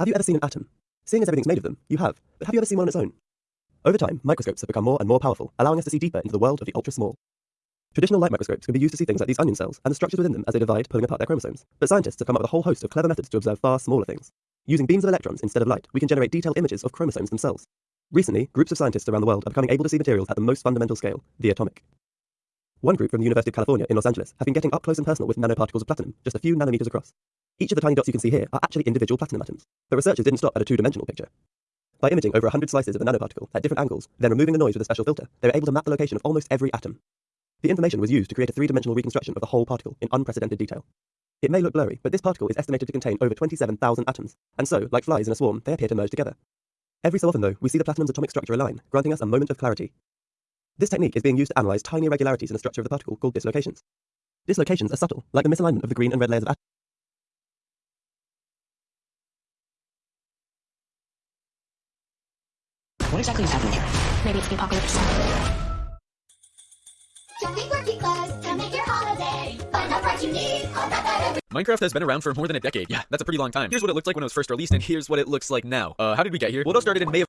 Have you ever seen an atom? Seeing as everything's made of them, you have, but have you ever seen one on its own? Over time, microscopes have become more and more powerful, allowing us to see deeper into the world of the ultra small. Traditional light microscopes can be used to see things like these onion cells and the structures within them as they divide, pulling apart their chromosomes. But scientists have come up with a whole host of clever methods to observe far smaller things. Using beams of electrons instead of light, we can generate detailed images of chromosomes themselves. Recently, groups of scientists around the world are becoming able to see materials at the most fundamental scale, the atomic. One group from the University of California in Los Angeles have been getting up close and personal with nanoparticles of platinum, just a few nanometers across. Each of the tiny dots you can see here are actually individual platinum atoms. But researchers didn't stop at a two-dimensional picture. By imaging over 100 slices of a nanoparticle at different angles, then removing the noise with a special filter, they were able to map the location of almost every atom. The information was used to create a three-dimensional reconstruction of the whole particle in unprecedented detail. It may look blurry, but this particle is estimated to contain over 27,000 atoms, and so, like flies in a swarm, they appear to merge together. Every so often, though, we see the platinum's atomic structure align, granting us a moment of clarity. This technique is being used to analyze tiny irregularities in the structure of the particle called dislocations. Dislocations are subtle, like the misalignment of the green and red layers of atoms. What exactly is happening here? Maybe it's the apocalypse. Shopping for cute make your holiday. Find the price you need Minecraft has been around for more than a decade. Yeah, that's a pretty long time. Here's what it looked like when it was first released, and here's what it looks like now. Uh, how did we get here? Well, it all started in May of